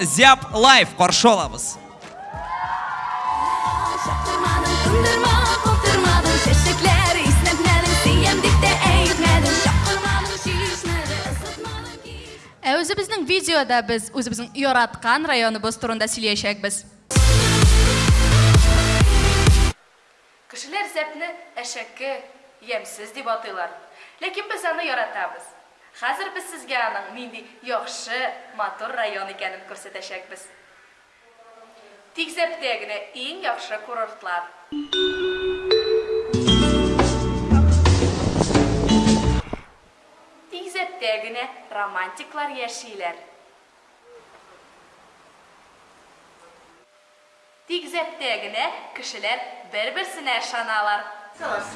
Зяб Лайф қаршы оламыз. Çaktırmadın, kındırma, kopturmadın Çeşitler isnetmedin, siyemdikte eğitmedin Çaktırmadın, şişmedi, ısıtmadın ki Ә өзіміздің видеода біз өзіміздің ұяратқан районыбыз турында сөйлешекпіз. Кішілер зәпні әшәкке, емсіз деп атыйлар. Лекен біз аны яратабыз. Қазір біз сізге аның матор яхшы, матур район екенін көрсетешекпіз. Тигзептегіне ең яхшы курортлар. Тигзептегіне романтиклар яшилер. Тигзептегіне кішілер бір-бірсіне шаналар. Салас,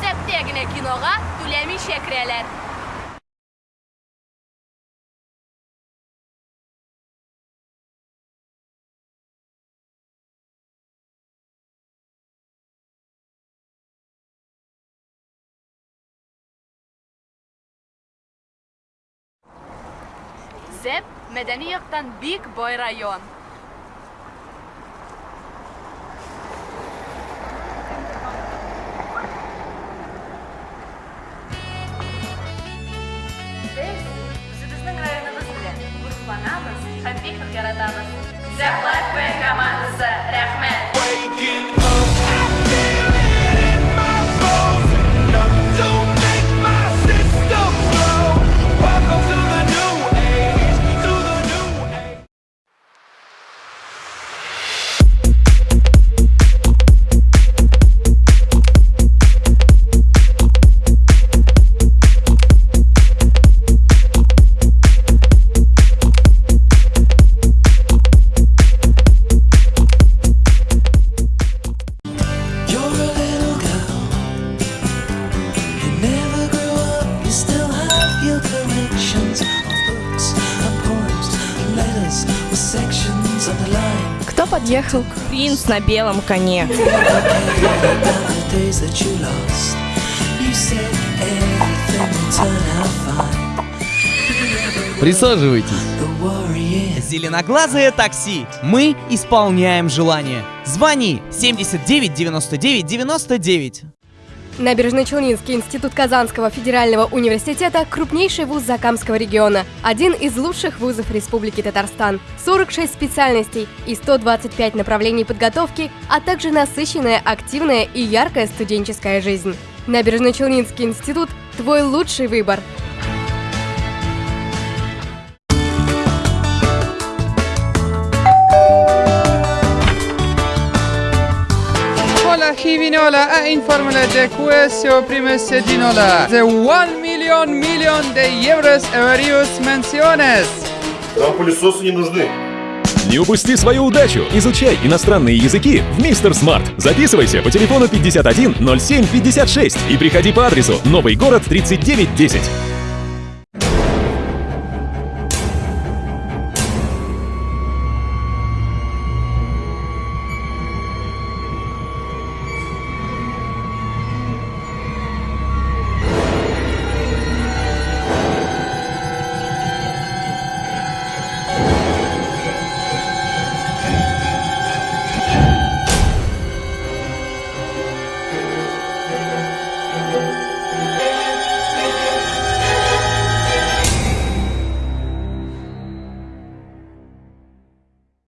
Тик зәптә генә кинога түләмичә керәләр. Зәп мәдәни яктан бик бай район. Һәм бик нык яратабыз. Зәп Кто подъехал? Принц на белом коне. Присаживайтесь. Зеленоглазое такси. Мы исполняем желание. Звони 79 99 99. Набережно-Челнинский институт Казанского федерального университета – крупнейший вуз Закамского региона, один из лучших вузов Республики Татарстан. 46 специальностей и 125 направлений подготовки, а также насыщенная, активная и яркая студенческая жизнь. Набережно-Челнинский институт – твой лучший выбор. Hola Givinola a informarle de questo primo sedinola de 1 million million de euros varios menciones. Нам пылесосы не нужны. Не упусти свою удачу! Изучай иностранные языки в Мистер Смарт. Записывайся по телефону 51 07 56 и приходи по адресу Новый город 3910.